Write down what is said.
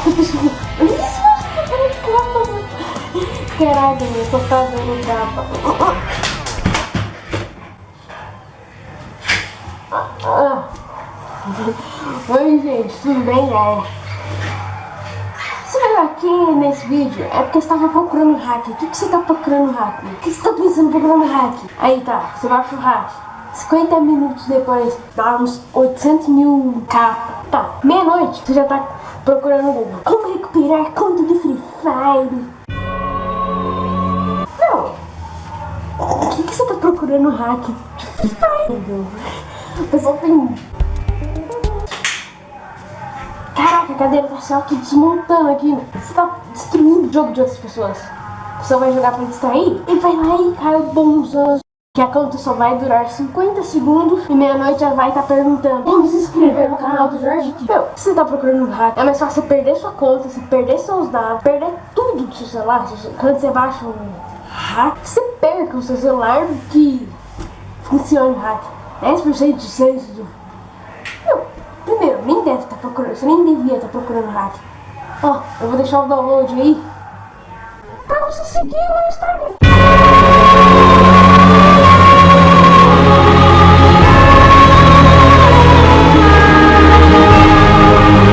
Caraca, pessoal. Isso, capa. Caralho, eu tô fazendo capa. Oi, gente, tudo bem? É. Você aqui nesse vídeo é porque você estava procurando hack. O que, que você está procurando hack? O que você está pensando procurando hack? Aí tá, você vai pro hack. 50 minutos depois, dá uns 800 mil capas. Tá, meia-noite, você já tá procurando Google. Como recuperar conta de Free Fire? Não. O que, que você tá procurando hack de Free Fire? O pessoal tem... Caraca, a cadeira tá se auto-desmontando aqui. Você tá destruindo o jogo de outras pessoas. Pessoa vai jogar pra distrair e vai lá e cai o bonzão. Que a conta só vai durar 50 segundos e meia-noite já vai estar tá perguntando Como se inscrever no canal do Jorge Meu, se você tá procurando um hack, é mais fácil você perder sua conta, você perder seus dados, perder tudo do seu celular. Quando você baixa um hack, você perca o seu celular que funcione o hack. 10% de chance do... Meu, primeiro, nem deve estar tá procurando, você nem devia estar tá procurando hack. Ó, eu vou deixar o download aí pra você seguir no Instagram.